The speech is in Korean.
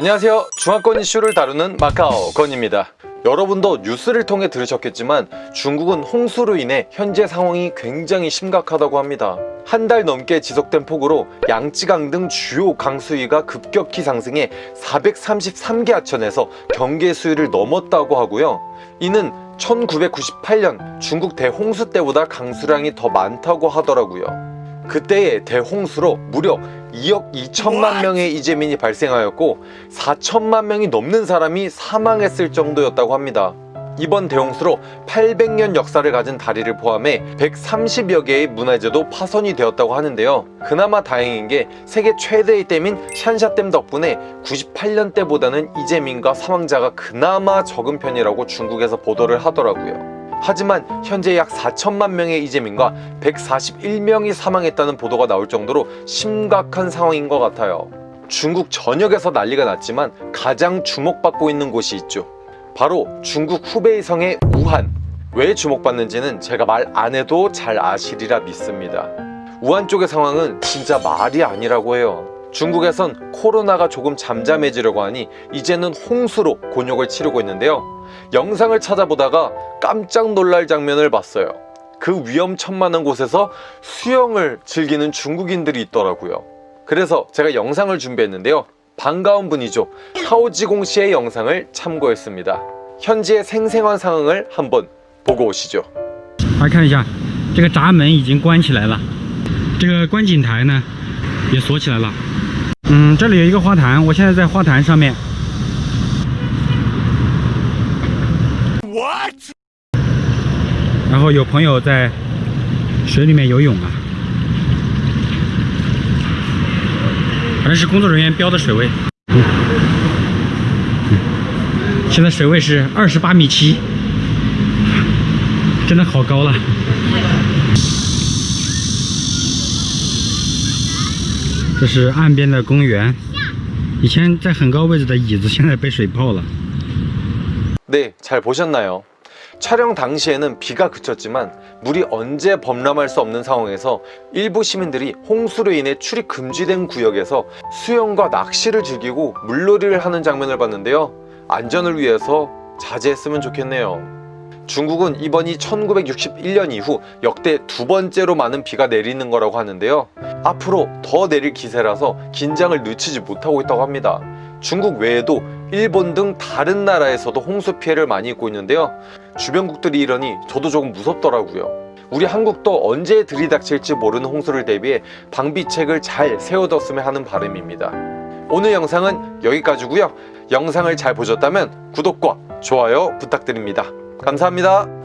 안녕하세요. 중화권 이슈를 다루는 마카오 건입니다. 여러분도 뉴스를 통해 들으셨겠지만 중국은 홍수로 인해 현재 상황이 굉장히 심각하다고 합니다. 한 달 넘게 지속된 폭우로 양쯔강 등 주요 강수위가 급격히 상승해 433개 하천에서 경계 수위를 넘었다고 하고요. 이는 1998년 중국 대홍수 때보다 강수량이 더 많다고 하더라고요. 그때의 대홍수로 무려 2억 2천만 명의 이재민이 발생하였고 4천만 명이 넘는 사람이 사망했을 정도였다고 합니다. 이번 대홍수로 800년 역사를 가진 다리를 포함해 130여 개의 문화재도 파손이 되었다고 하는데요. 그나마 다행인 게 세계 최대의 댐인 샨샤댐 덕분에 98년 때보다는 이재민과 사망자가 그나마 적은 편이라고 중국에서 보도를 하더라고요. 하지만 현재 약 4천만 명의 이재민과 141명이 사망했다는 보도가 나올 정도로 심각한 상황인 것 같아요. 중국 전역에서 난리가 났지만 가장 주목받고 있는 곳이 있죠. 바로 중국 후베이 성의 우한. 왜 주목받는지는 제가 말 안 해도 잘 아시리라 믿습니다. 우한 쪽의 상황은 진짜 말이 아니라고 해요. 중국에선 코로나가 조금 잠잠해지려고 하니 이제는 홍수로 곤욕을 치르고 있는데요. 영상을 찾아보다가 깜짝 놀랄 장면을 봤어요. 그 위험천만한 곳에서 수영을 즐기는 중국인들이 있더라고요. 그래서 제가 영상을 준비했는데요. 반가운 분이죠. 하오지공 씨의 영상을 참고했습니다. 현지의 생생한 상황을 한번 보고 오시죠. 大家看一下，这个闸门已经关起来了，这个观景台呢也锁起来了。嗯，这里有一个花坛，我现在在花坛上面。 然后有朋友在水里面游泳啊，反正是工作人员标的水位。嗯现在水位是二十八米七，真的好高了。这是岸边的公园，以前在很高位置的椅子现在被水泡了。 네, 잘 보셨나요? 촬영 당시에는 비가 그쳤지만 물이 언제 범람할 수 없는 상황에서 일부 시민들이 홍수로 인해 출입 금지된 구역에서 수영과 낚시를 즐기고 물놀이를 하는 장면을 봤는데요. 안전을 위해서 자제했으면 좋겠네요. 중국은 이번이 1961년 이후 역대 두 번째로 많은 비가 내리는 거라고 하는데요. 앞으로 더 내릴 기세라서 긴장을 늦추지 못하고 있다고 합니다. 중국 외에도 일본 등 다른 나라에서도 홍수 피해를 많이 입고 있는데요. 주변국들이 이러니 저도 조금 무섭더라고요. 우리 한국도 언제 들이닥칠지 모르는 홍수를 대비해 방비책을 잘 세워뒀으면 하는 바람입니다. 오늘 영상은 여기까지고요. 영상을 잘 보셨다면 구독과 좋아요 부탁드립니다. 감사합니다.